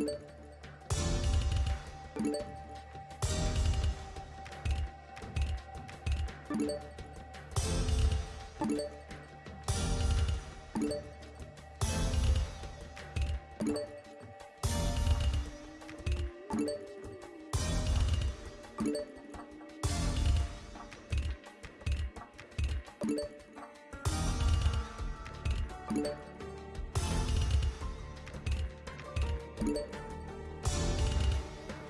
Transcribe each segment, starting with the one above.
Thank you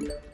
you.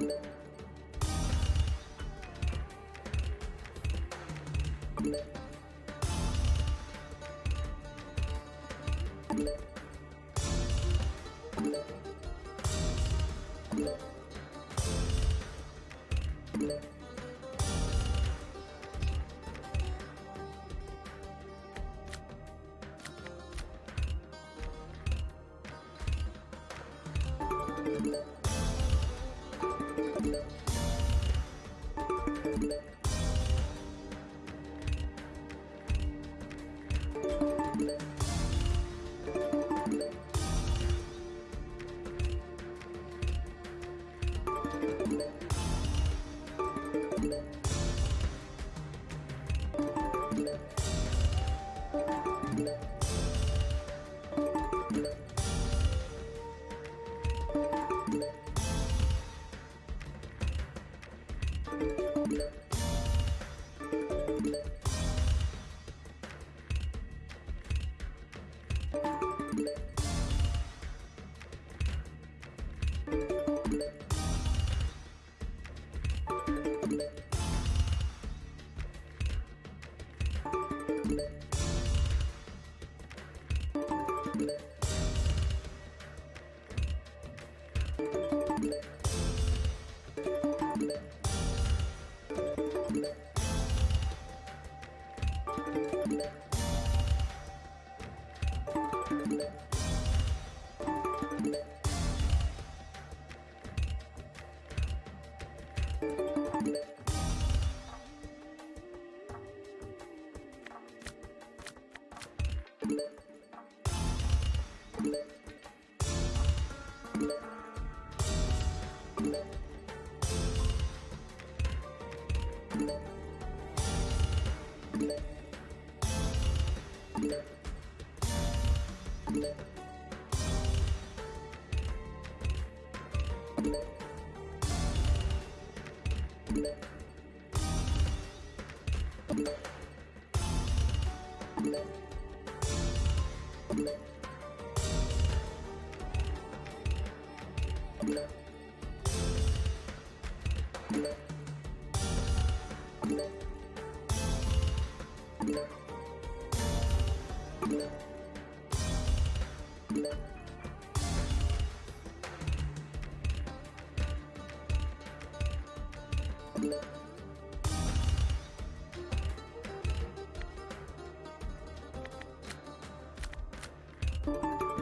you Thank you.